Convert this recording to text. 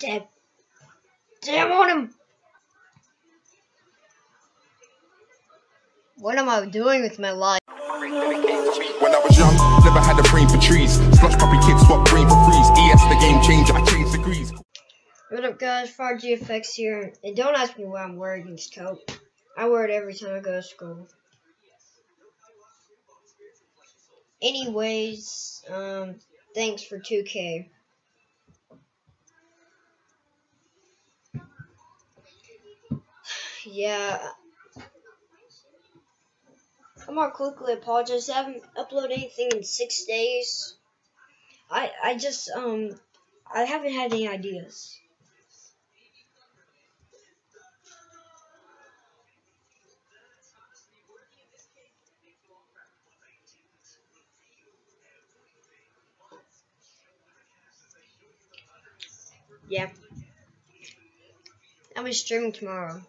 Dead. Damn on him! What am I doing with my life? When I was young, never had a brain for trees. Slush puppy kids swap brain for freeze. ES the game changer, I changed degrees. What up guys, Far GFX here, and don't ask me why I'm wearing this coat. I wear it every time I go to school. Anyways, um, thanks for 2K. Yeah. I'm gonna quickly apologize. I haven't uploaded anything in six days. I I just um I haven't had any ideas. Yeah. I'll be streaming tomorrow.